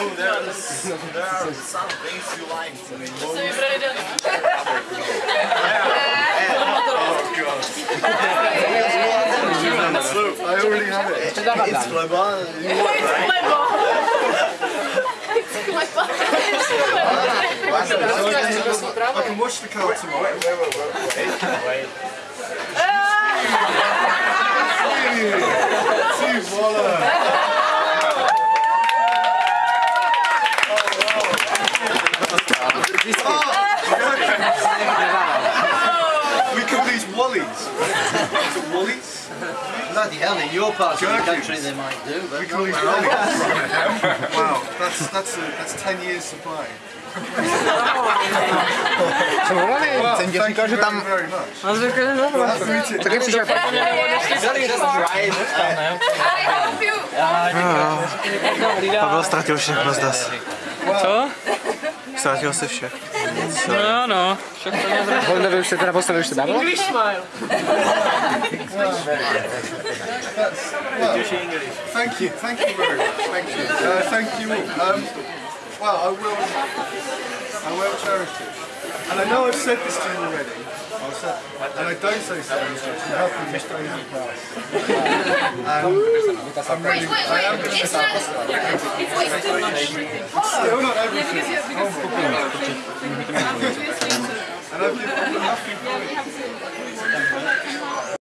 No, there's, there are some things you like. I mean, Co vybrali den? I already have it. It's global. You want, right? Lebo. Lebo. I can watch the car tomorrow. Wait, wait, wait, wait. wait. Oh. We call these Wallies. Is it Wallies? Bloody hell, in your part of the country they might do, but We call these Wallies. Wow, that's that's a, that's 10 years supply. Wow, thank you very, very much. Nice to meet you. Tak jak przyjdzie Pavel ztratil všech bez das. Co? Ztratil si všech. No, no. Volno už se teda postavil ještě dávno? English smile. Thank you, thank you very much. Thank you. Uh, thank you all. Um, well, I will, I will cherish it. And I know I've said this to you already. And I don't say helping you stay in class. I'm really, I am going to It's not. It's still not everything. And I've given, I've been happy for it.